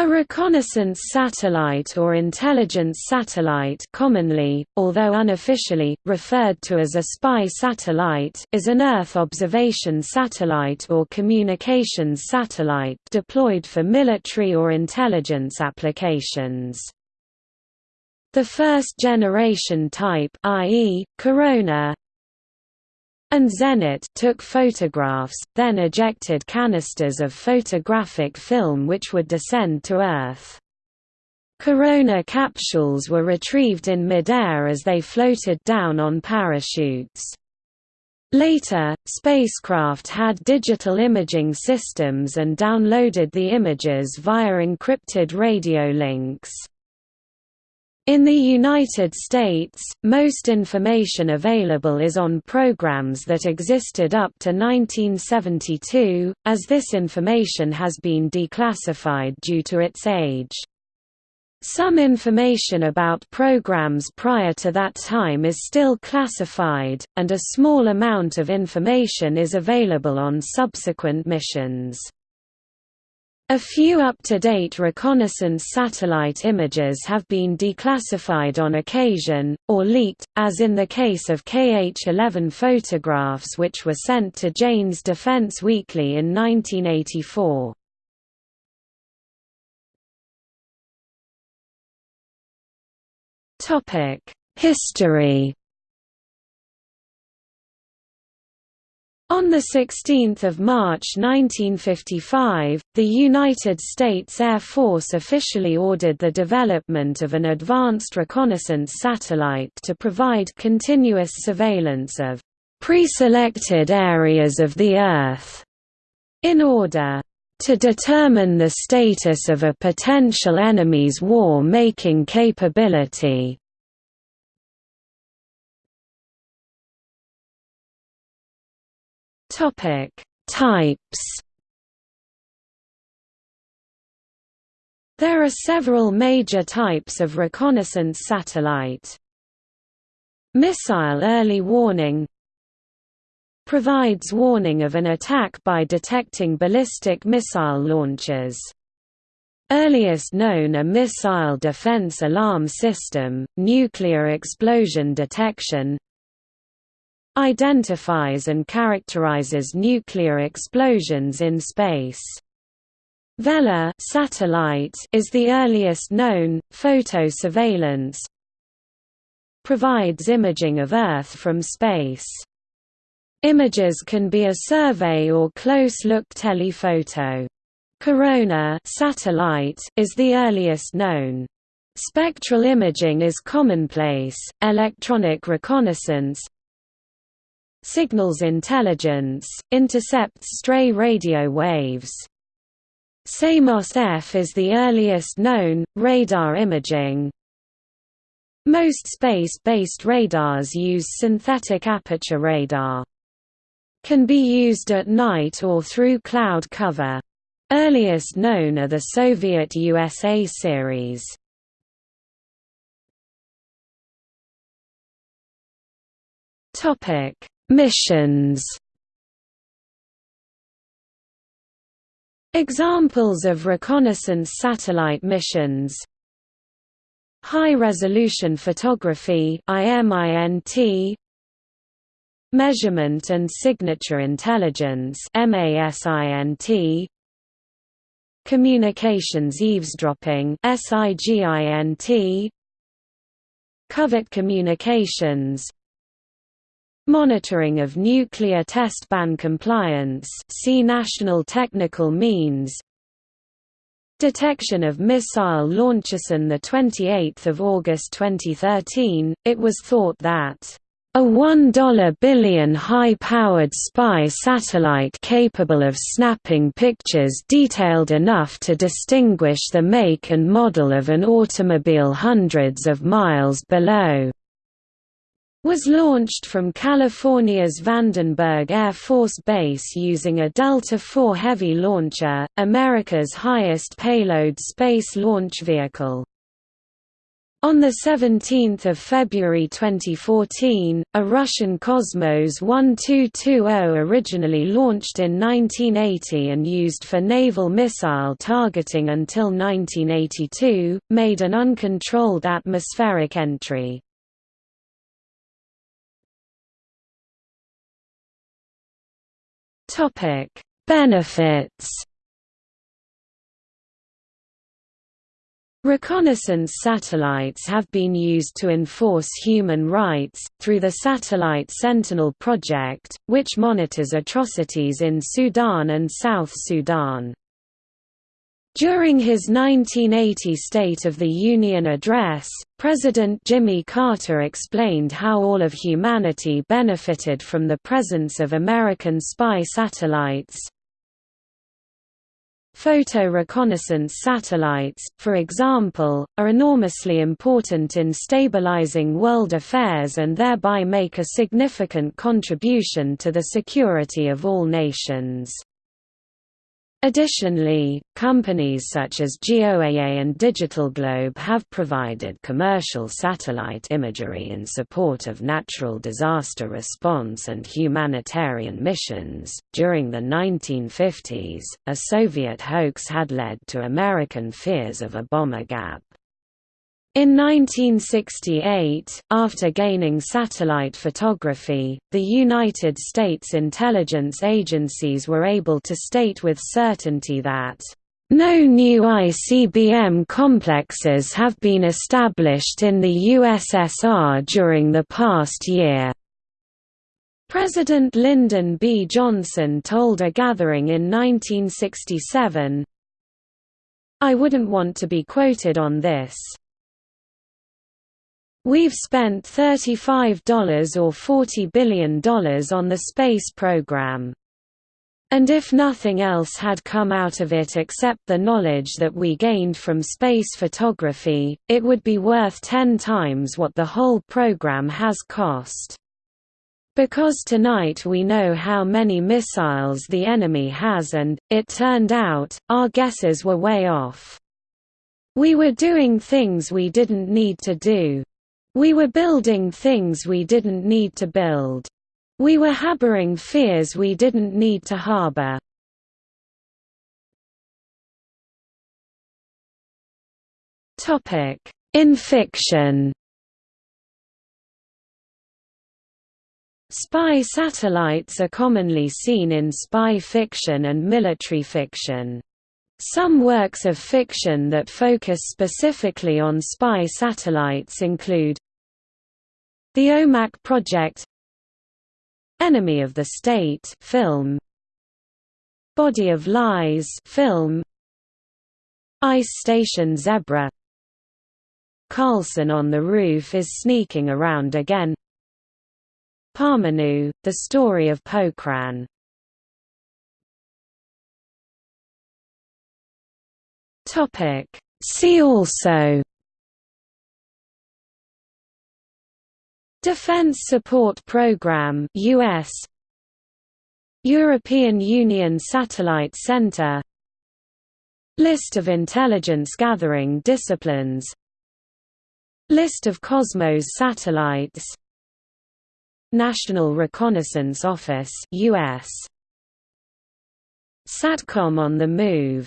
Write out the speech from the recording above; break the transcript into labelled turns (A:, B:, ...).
A: A reconnaissance satellite or intelligence satellite commonly, although unofficially, referred to as a spy satellite is an Earth observation satellite or communications satellite deployed for military or intelligence applications. The first generation type i.e., Corona, and Zenit took photographs, then ejected canisters of photographic film which would descend to Earth. Corona capsules were retrieved in midair as they floated down on parachutes. Later, spacecraft had digital imaging systems and downloaded the images via encrypted radio links. In the United States, most information available is on programs that existed up to 1972, as this information has been declassified due to its age. Some information about programs prior to that time is still classified, and a small amount of information is available on subsequent missions. A few up-to-date reconnaissance satellite images have been declassified on occasion, or leaked, as in the case of KH-11 photographs which were sent to Jane's Defense Weekly in 1984. History On 16 March 1955, the United States Air Force officially ordered the development of an advanced reconnaissance satellite to provide continuous surveillance of pre-selected areas of the Earth, in order to determine the status of a potential enemy's war-making capability. Topic: Types. There are several major types of reconnaissance satellite. Missile early warning provides warning of an attack by detecting ballistic missile launches. Earliest known a missile defense alarm system, nuclear explosion detection identifies and characterizes nuclear explosions in space. Vela satellite is the earliest known, photo surveillance provides imaging of Earth from space. Images can be a survey or close-look telephoto. Corona satellite is the earliest known. Spectral imaging is commonplace, electronic reconnaissance, Signals intelligence, intercepts stray radio waves. SAMOS-F is the earliest known, radar imaging. Most space-based radars use synthetic aperture radar. Can be used at night or through cloud cover. Earliest known are the Soviet USA series. Topic Missions. Examples of reconnaissance satellite missions. High-resolution photography Measurement and signature intelligence Communications eavesdropping Covert communications Monitoring of nuclear test ban compliance see National Technical Means. Detection of missile launches on 28 August 2013, it was thought that a 1 billion high-powered spy satellite capable of snapping pictures detailed enough to distinguish the make and model of an automobile hundreds of miles below was launched from California's Vandenberg Air Force Base using a Delta IV Heavy launcher, America's highest payload space launch vehicle. On 17 February 2014, a Russian Cosmos 1220 originally launched in 1980 and used for naval missile targeting until 1982, made an uncontrolled atmospheric entry. Benefits Reconnaissance satellites have been used to enforce human rights, through the Satellite Sentinel project, which monitors atrocities in Sudan and South Sudan. During his 1980 State of the Union address, President Jimmy Carter explained how all of humanity benefited from the presence of American spy satellites, Photo reconnaissance satellites, for example, are enormously important in stabilizing world affairs and thereby make a significant contribution to the security of all nations. Additionally, companies such as GeoEye and Digital Globe have provided commercial satellite imagery in support of natural disaster response and humanitarian missions. During the 1950s, a Soviet hoax had led to American fears of a bomber gap. In 1968, after gaining satellite photography, the United States intelligence agencies were able to state with certainty that no new ICBM complexes have been established in the USSR during the past year. President Lyndon B. Johnson told a gathering in 1967, I wouldn't want to be quoted on this. We've spent $35 or $40 billion on the space program. And if nothing else had come out of it except the knowledge that we gained from space photography, it would be worth ten times what the whole program has cost. Because tonight we know how many missiles the enemy has and, it turned out, our guesses were way off. We were doing things we didn't need to do. We were building things we didn't need to build. We were harboring fears we didn't need to harbor. In fiction Spy satellites are commonly seen in spy fiction and military fiction. Some works of fiction that focus specifically on spy satellites include The OMAC Project Enemy of the State film Body of Lies film Ice Station Zebra. Karlsson on the Roof is sneaking around again. Parmanu, The Story of Pokhran Topic. See also Defense Support Program US European Union Satellite Center List of intelligence gathering disciplines List of Cosmos satellites National Reconnaissance Office US SATCOM on the Move